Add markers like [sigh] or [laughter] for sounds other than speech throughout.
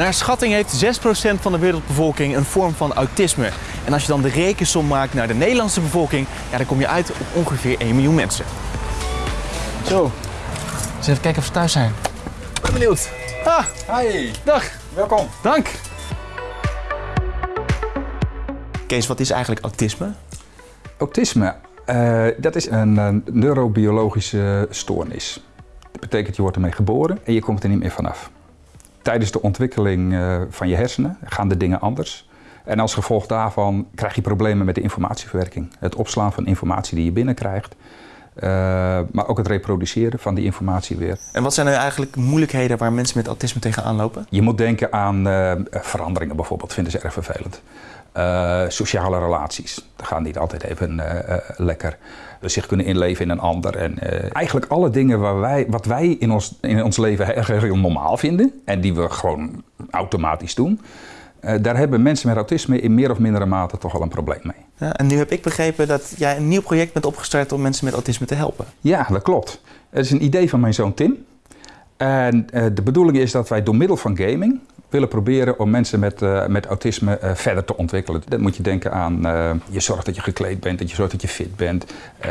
Naar schatting heeft 6% van de wereldbevolking een vorm van autisme. En als je dan de rekensom maakt naar de Nederlandse bevolking, ja, dan kom je uit op ongeveer 1 miljoen mensen. Zo, eens even kijken of ze thuis zijn. Ik ben benieuwd. Ah, Hi, dag. welkom. Dank. Kees, wat is eigenlijk autisme? Autisme, eh, dat is een, een neurobiologische stoornis. Dat betekent je wordt ermee geboren en je komt er niet meer vanaf. Tijdens de ontwikkeling eh, van je hersenen gaan de dingen anders. En als gevolg daarvan krijg je problemen met de informatieverwerking. Het opslaan van informatie die je binnenkrijgt. Eh, maar ook het reproduceren van die informatie weer. En wat zijn nu eigenlijk moeilijkheden waar mensen met autisme tegenaan lopen? Je moet denken aan eh, veranderingen bijvoorbeeld, vinden ze erg vervelend. Eh, sociale relaties, dat gaan niet altijd even eh, eh, lekker. Dus zich kunnen inleven in een ander. En eh, eigenlijk alle dingen waar wij, wat wij in ons, in ons leven heel normaal vinden en die we gewoon automatisch doen. Eh, daar hebben mensen met autisme in meer of mindere mate toch wel een probleem mee. Ja, en nu heb ik begrepen dat jij een nieuw project bent opgestart om mensen met autisme te helpen. Ja, dat klopt. Het is een idee van mijn zoon Tim. En eh, de bedoeling is dat wij door middel van gaming willen proberen om mensen met, eh, met autisme eh, verder te ontwikkelen. Dan moet je denken aan, eh, je zorgt dat je gekleed bent, dat je zorgt dat je fit bent. Eh,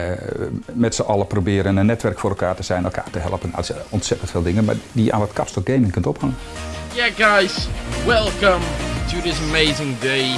met z'n allen proberen een netwerk voor elkaar te zijn, elkaar te helpen. Nou, dat zijn ontzettend veel dingen, maar die je aan het kapstok gaming kunt ophangen. Yeah, guys, welcome to this amazing day.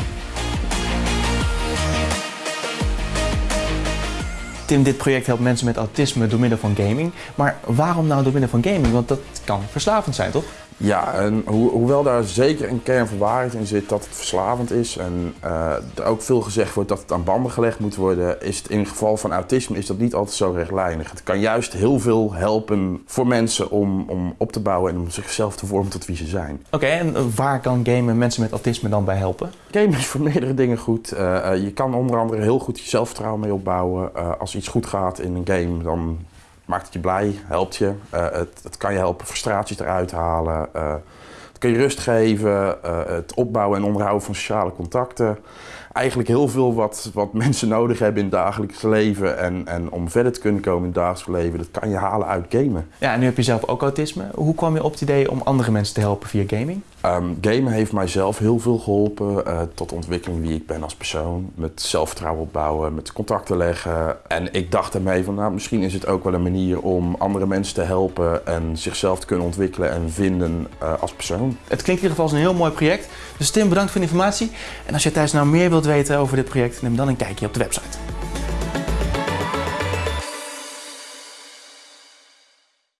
Tim, dit project helpt mensen met autisme door middel van gaming. Maar waarom nou door middel van gaming? Want dat kan verslavend zijn, toch? Ja, en ho hoewel daar zeker een kern van waarheid in zit dat het verslavend is en eh, er ook veel gezegd wordt dat het aan banden gelegd moet worden, is het in het geval van autisme is dat niet altijd zo rechtlijnig. Het kan juist heel veel helpen voor mensen om, om op te bouwen en om zichzelf te vormen tot wie ze zijn. Oké, en waar kan gamen mensen met autisme dan bij helpen? Gamen is voor [laughs] meerdere dingen goed. Eh, eh, je kan onder andere heel goed je zelfvertrouwen mee opbouwen. Als iets goed gaat in een game, dan maakt het je blij, helpt je. Eh, het, het kan je helpen frustraties eruit halen. eh, het kan je rust geven, eh, het opbouwen en onderhouden van sociale contacten. Eigenlijk heel veel wat, wat [laughs] mensen nodig hebben in het dagelijks leven. En, en om verder te kunnen komen in het dagelijks leven, dat kan je halen uit gamen. Ja, en nu heb je zelf ook autisme. Hoe kwam je op het idee om andere mensen te helpen via gaming? Ehm, gamen heeft mij zelf heel veel geholpen eh, tot ontwikkeling wie ik ben als persoon. Met zelfvertrouwen opbouwen, met contacten leggen. En ik dacht daarmee van, nou, misschien is het ook wel een manier om andere mensen te helpen en zichzelf te kunnen ontwikkelen en vinden eh, als persoon. Het klinkt in ieder geval als een heel mooi project. Dus Tim, bedankt voor de informatie. En als je thuis nou meer wilt weten over dit project, neem dan een kijkje op de website.